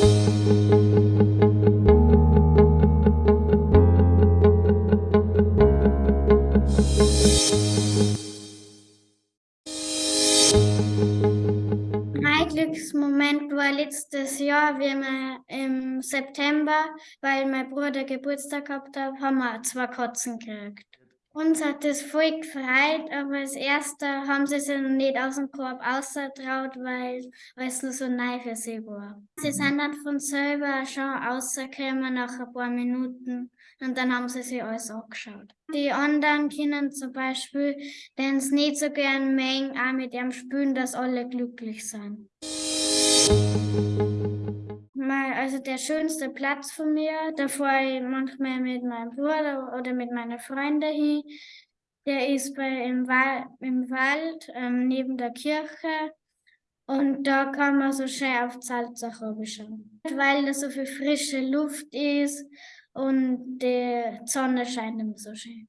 Mein Glücksmoment war letztes Jahr, wie wir im September, weil mein Bruder Geburtstag gehabt hat, haben wir zwei Katzen gekriegt. Uns hat das voll gefreut, aber als erster haben sie sich noch nicht aus dem Korb ausgetraut, weil es nur so neu für sie war. Sie sind dann von selber schon rausgekommen nach ein paar Minuten und dann haben sie sich alles angeschaut. Die anderen Kinder zum Beispiel, denen es nicht so gern mengen, auch mit ihrem Spülen, dass alle glücklich sind. Der schönste Platz von mir, da fahre ich manchmal mit meinem Bruder oder mit meinen Freunden hin. Der ist bei, im, Wal im Wald ähm, neben der Kirche und da kann man so schön auf Salzach schauen. Weil da so viel frische Luft ist und die Sonne scheint immer so schön.